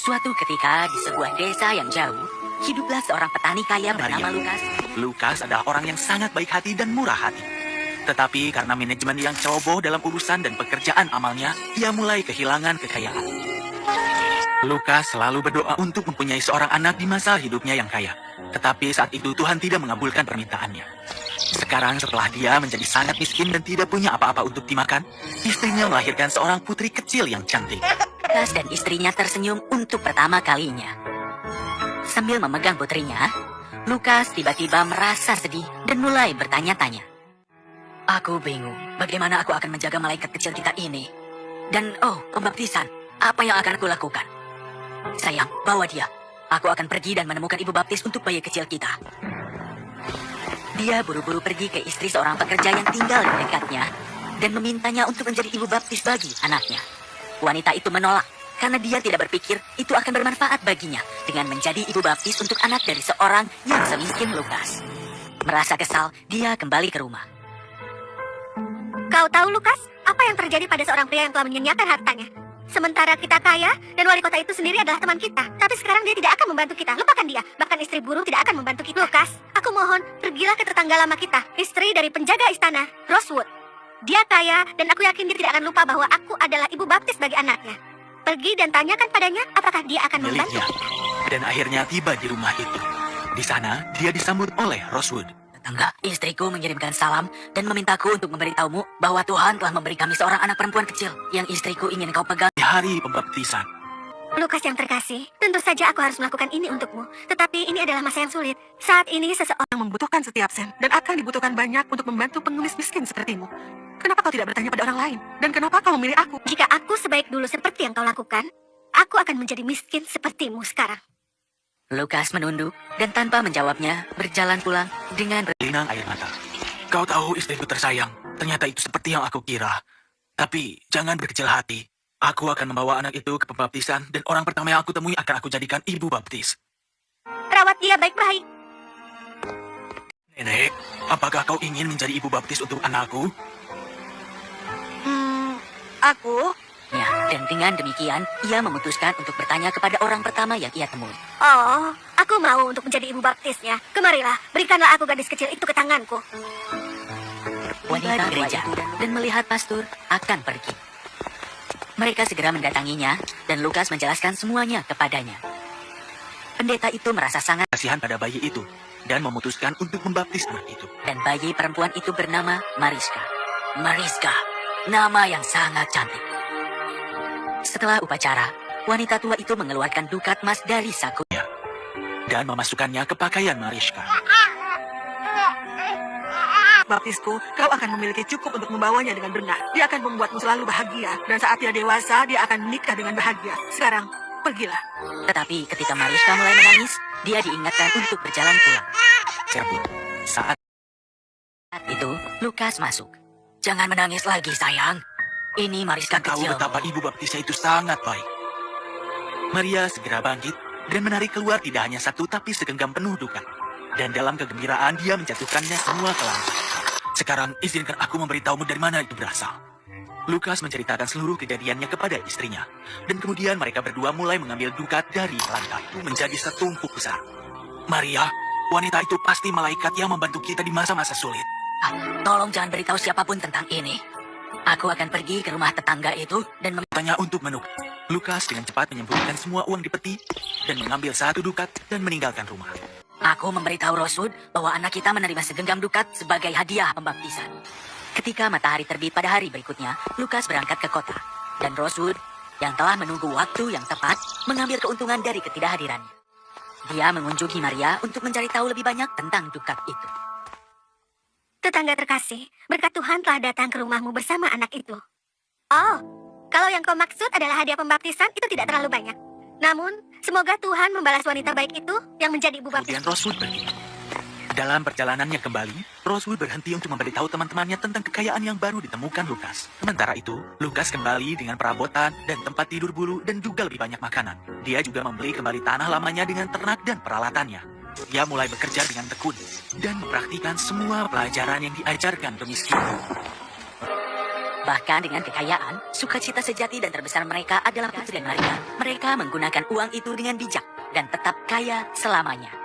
Suatu ketika di sebuah desa yang jauh, hiduplah seorang petani kaya bernama Maria. Lukas. Lukas adalah orang yang sangat baik hati dan murah hati. Tetapi karena manajemen yang ceroboh dalam urusan dan pekerjaan amalnya, ia mulai kehilangan kekayaan. Lukas selalu berdoa untuk mempunyai seorang anak di masa hidupnya yang kaya. Tetapi saat itu Tuhan tidak mengabulkan permintaannya. Sekarang setelah dia menjadi sangat miskin dan tidak punya apa-apa untuk dimakan, istrinya melahirkan seorang putri kecil yang cantik. Lukas dan istrinya tersenyum untuk pertama kalinya. Sambil memegang putrinya, Lukas tiba-tiba merasa sedih dan mulai bertanya-tanya. Aku bingung, bagaimana aku akan menjaga malaikat kecil kita ini? Dan oh, pembaptisan, apa yang akan aku lakukan? Sayang, bawa dia. Aku akan pergi dan menemukan ibu baptis untuk bayi kecil kita. Dia buru-buru pergi ke istri seorang pekerja yang tinggal di dekatnya dan memintanya untuk menjadi ibu baptis bagi anaknya. Wanita itu menolak karena dia tidak berpikir itu akan bermanfaat baginya dengan menjadi ibu baptis untuk anak dari seorang yang semiskin Lukas. Merasa kesal, dia kembali ke rumah. Kau tahu, Lukas, apa yang terjadi pada seorang pria yang telah menyanyiakan hartanya? Sementara kita kaya, dan wali kota itu sendiri adalah teman kita. Tapi sekarang dia tidak akan membantu kita. Lupakan dia. Bahkan istri buruh tidak akan membantu kita. Lukas, aku mohon, pergilah ke tetangga lama kita. Istri dari penjaga istana, Rosewood. Dia kaya, dan aku yakin dia tidak akan lupa bahwa aku adalah ibu baptis bagi anaknya. Pergi dan tanyakan padanya apakah dia akan membantu. Dan akhirnya tiba di rumah itu. Di sana, dia disambut oleh Rosewood. Tetangga, istriku mengirimkan salam dan memintaku untuk memberitahumu bahwa Tuhan telah memberi kami seorang anak perempuan kecil yang istriku ingin kau pegang. Di hari pembaptisan, Lukas yang terkasih, tentu saja aku harus melakukan ini untukmu. Tetapi ini adalah masa yang sulit. Saat ini seseorang membutuhkan setiap sen dan akan dibutuhkan banyak untuk membantu penulis miskin sepertimu. Kenapa kau tidak bertanya pada orang lain? Dan kenapa kau memilih aku? Jika aku sebaik dulu seperti yang kau lakukan, aku akan menjadi miskin sepertimu sekarang. Lukas menunduk dan tanpa menjawabnya berjalan pulang dengan ber- linang air mata. Kau tahu istriku tersayang, ternyata itu seperti yang aku kira. Tapi jangan berkecil hati. Aku akan membawa anak itu ke pembaptisan dan orang pertama yang aku temui akan aku jadikan ibu baptis. Rawat dia baik-baik. Nenek, apakah kau ingin menjadi ibu baptis untuk anakku? Hmm, aku? Ya, dan dengan demikian, ia memutuskan untuk bertanya kepada orang pertama yang ia temui. Oh, aku mau untuk menjadi ibu baptisnya. Kemarilah, berikanlah aku gadis kecil itu ke tanganku. Wanita gereja dan melihat pastor akan pergi. Mereka segera mendatanginya dan Lukas menjelaskan semuanya kepadanya. Pendeta itu merasa sangat Kasihan pada bayi itu dan memutuskan untuk membaptis anak itu. dan bayi perempuan itu bernama Mariska. Mariska, nama yang sangat cantik. Setelah upacara, wanita tua itu mengeluarkan dukat emas dari saku. dan memasukkannya ke pakaian Mariska. Baptisku, kau akan memiliki cukup untuk membawanya dengan benar. Dia akan membuatmu selalu bahagia. Dan saat dia dewasa, dia akan menikah dengan bahagia. Sekarang, pergilah. Tetapi ketika Mariska mulai menangis, dia diingatkan untuk berjalan pulang. Cabut. Saat Saat itu, Lukas masuk. Jangan menangis lagi, sayang. Ini Mariska tahu kecil. betapa ibu baptisnya itu sangat baik. Maria segera bangkit dan menarik keluar tidak hanya satu tapi segenggam penuh duka. Dan dalam kegembiraan dia menjatuhkannya semua ke lantai. Sekarang izinkan aku memberitahumu dari mana itu berasal. Lukas menceritakan seluruh kejadiannya kepada istrinya. Dan kemudian mereka berdua mulai mengambil dukat dari lantai menjadi setumpuk besar. Maria, wanita itu pasti malaikat yang membantu kita di masa-masa sulit. Ah, tolong jangan beritahu siapa pun tentang ini. Aku akan pergi ke rumah tetangga itu dan mem- Tanya untuk menukar. Lukas dengan cepat menyembunyikan semua uang di peti dan mengambil satu dukat dan meninggalkan rumah. Aku memberitahu Rosewood bahwa anak kita menerima segenggam dukat sebagai hadiah pembaptisan. Ketika matahari terbit pada hari berikutnya, Lukas berangkat ke kota. Dan Rosewood, yang telah menunggu waktu yang tepat, mengambil keuntungan dari ketidakhadirannya. Dia mengunjungi Maria untuk mencari tahu lebih banyak tentang dukat itu. Tetangga terkasih, berkat Tuhan telah datang ke rumahmu bersama anak itu. Oh, kalau yang kau maksud adalah hadiah pembaptisan, itu tidak terlalu banyak. Namun, semoga Tuhan membalas wanita baik itu yang menjadi ibu baptis. Kemudian Rosewood pergi. Dalam perjalanannya kembali, Rosewood berhenti untuk memberitahu teman-temannya tentang kekayaan yang baru ditemukan Lukas. Sementara itu, Lukas kembali dengan perabotan dan tempat tidur bulu dan juga lebih banyak makanan. Dia juga membeli kembali tanah lamanya dengan ternak dan peralatannya. Dia mulai bekerja dengan tekun dan mempraktikkan semua pelajaran yang diajarkan kemiskinan. Bahkan dengan kekayaan, sukacita sejati dan terbesar mereka adalah putri dan. Mereka menggunakan uang itu dengan bijak dan tetap kaya selamanya.